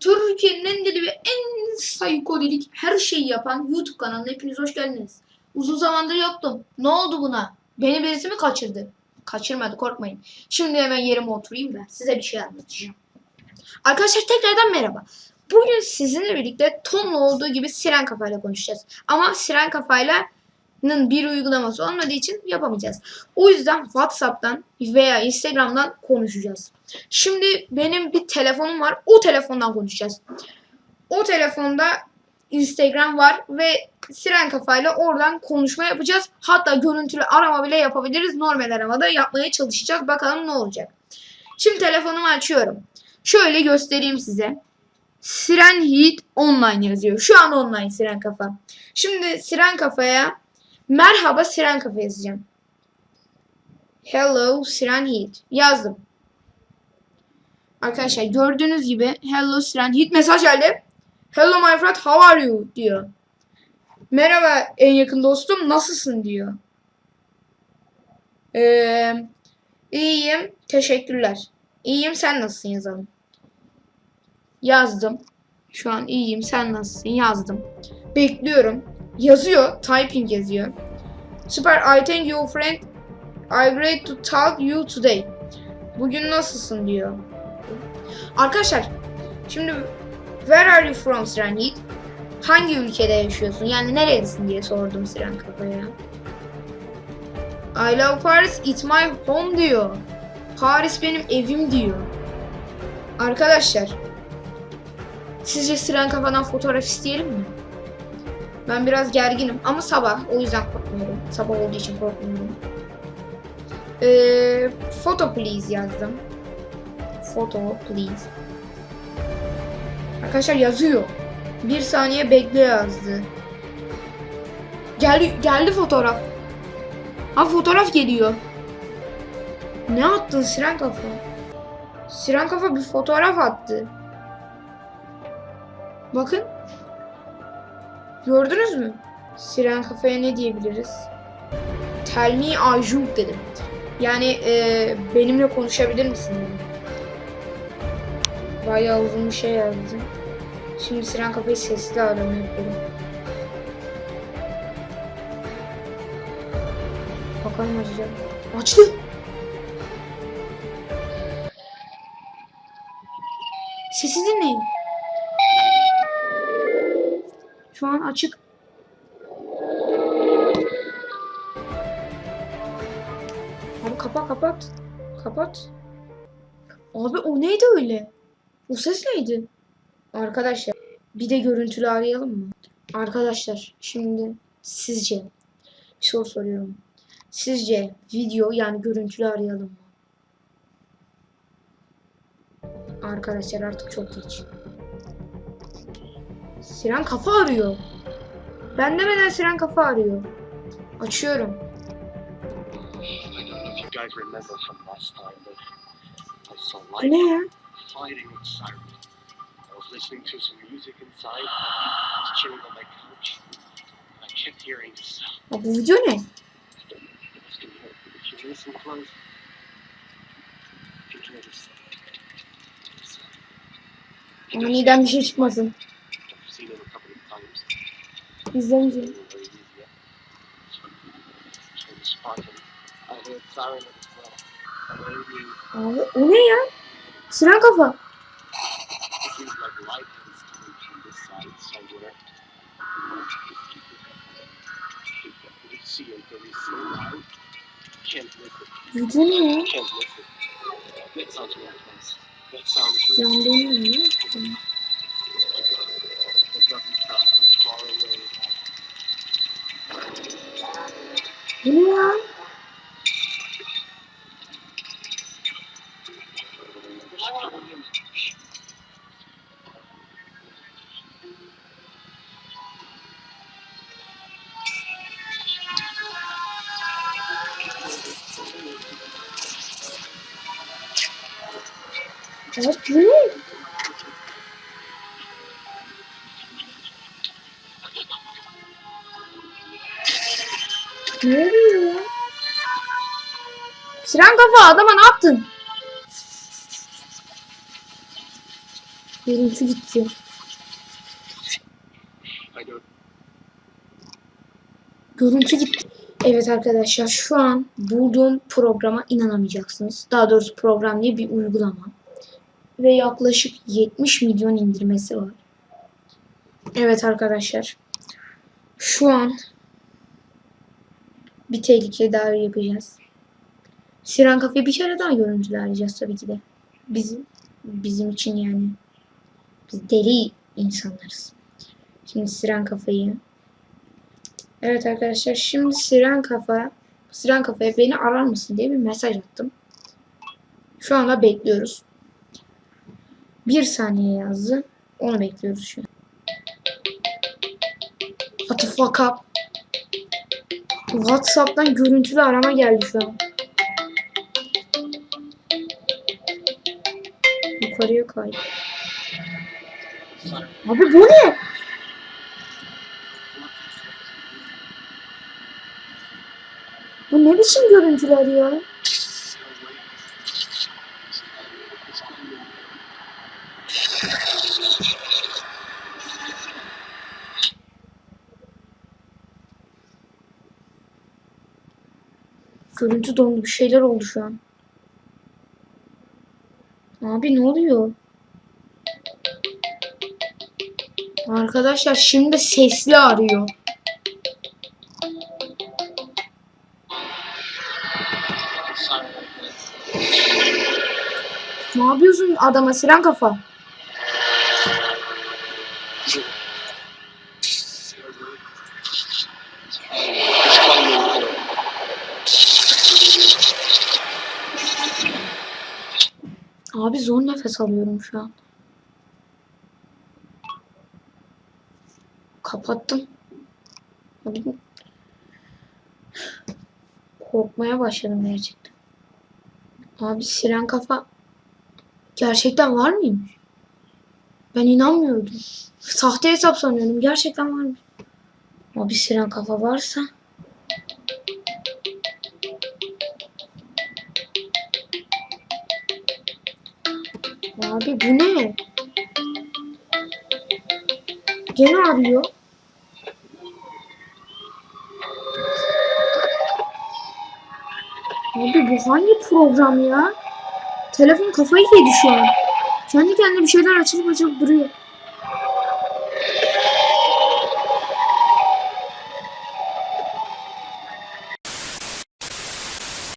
Türkiye'nin en deli ve en psikodelik her şeyi yapan YouTube kanalına hepiniz hoş geldiniz. Uzun zamandır yoktum. Ne oldu buna? Beni birisi mi kaçırdı? Kaçırmadı korkmayın. Şimdi hemen yerime oturayım da size bir şey anlatacağım. Arkadaşlar tekrardan merhaba. Bugün sizinle birlikte Tom'la olduğu gibi Siren Kafa'yla konuşacağız. Ama Siren Kafa'yla bir uygulaması olmadığı için yapamayacağız. O yüzden WhatsApp'tan veya Instagram'dan konuşacağız. Şimdi benim bir telefonum var. O telefondan konuşacağız. O telefonda Instagram var ve Siren kafayla oradan konuşma yapacağız. Hatta görüntülü arama bile yapabiliriz. Normal aramada yapmaya çalışacağız. Bakalım ne olacak. Şimdi telefonumu açıyorum. Şöyle göstereyim size. Siren Heat Online yazıyor. Şu an online Siren Kafa. Şimdi Siren Kafa'ya merhaba Siren Kafa yazacağım. Hello Siren Heat. Yazdım. Arkadaşlar gördüğünüz gibi Hello Siren Heat mesaj geldi. Hello my friend how are you diyor. Merhaba en yakın dostum nasılsın diyor. Ee, iyiyim teşekkürler. İyiyim sen nasılsın yazalım. Yazdım. Şu an iyiyim sen nasılsın yazdım. Bekliyorum. Yazıyor. Typing yazıyor. Süper I thank you friend. I great to talk you today. Bugün nasılsın diyor. Arkadaşlar şimdi where are you from Siren Yiğit? Hangi ülkede yaşıyorsun? Yani nerelisin diye sordum Siren kafaya. I love Paris, it's my home diyor. Paris benim evim diyor. Arkadaşlar sizce Siren kafadan fotoğraf isteyelim mi? Ben biraz gerginim ama sabah o yüzden korkmuyorum. Sabah olduğu için korkmuyorum. Ee, photo please yazdım. Photo please. Arkadaşlar yazıyor. Bir saniye bekle yazdı. Geldi, geldi fotoğraf. Ha fotoğraf geliyor. Ne attın Siren Kafa? Siren Kafa bir fotoğraf attı. Bakın. Gördünüz mü? Siren Kafa'ya ne diyebiliriz? Tell me Ajunk dedim. Yani e, benimle konuşabilir misin dedim. Bayağı uzun bir şey yazdım. Şimdi Siren Kafa'yı sesli arama yapıyorum. Bakalım açacak. Açtı. Sesi dinleyin. Şu an açık. Abi kapat kapat. Kapat. Abi o neydi öyle? O ses neydi? Arkadaşlar bir de görüntülü arayalım mı? Arkadaşlar şimdi sizce bir soru soruyorum. Sizce video yani görüntülü arayalım mı? Arkadaşlar artık çok geç. Siren kafa arıyor. Ben demeden Siren kafa arıyor. Açıyorum. Ne ya? listening to some music inside. Bir şey çıkmasın. Maybe Abi o ne ya? Siren kafa. It seems like light is Bu ne ya? Evet Siren kafa adama ne yaptın? Görüntü gitti. Görüntü gitti. Evet arkadaşlar şu an bulduğum programa inanamayacaksınız. Daha doğrusu program değil bir uygulama. Ve yaklaşık 70 milyon indirmesi var. Evet arkadaşlar. Şu an bir tehlike daha yapacağız. Siren Cafe bir kere daha görüntüler arayacağız tabii ki de. Bizim bizim için yani. Biz deli insanlarız. Şimdi Siren Kafa'yı Evet arkadaşlar şimdi Siren Kafa Siren Kafa'ya beni arar mısın diye bir mesaj attım. Şu anda bekliyoruz. Bir saniye yazdı. Onu bekliyoruz şu an. What the fuck up? Whatsapp'tan görüntülü arama geldi şu an. Yukarıya kay. Abi bu ne? Bu ne biçim görüntüler ya? Görüntü dondu. Bir şeyler oldu şu an. Abi ne oluyor? Arkadaşlar şimdi sesli arıyor. Ne yapıyorsun adama siren kafa? It's coming. Abi zor nefes alıyorum şu an. Kapattım. Korkmaya başladım gerçekten. Abi siren kafa gerçekten var mıymış? Ben inanmıyordum. Sahte hesap sanıyordum. Gerçekten varmış. Abi siren kafa varsa Abi bu ne? Gene arıyor. Abi bu hangi program ya? Telefon kafayı yedi şu an. Kendi kendine bir şeyler açılıp açılıp duruyor.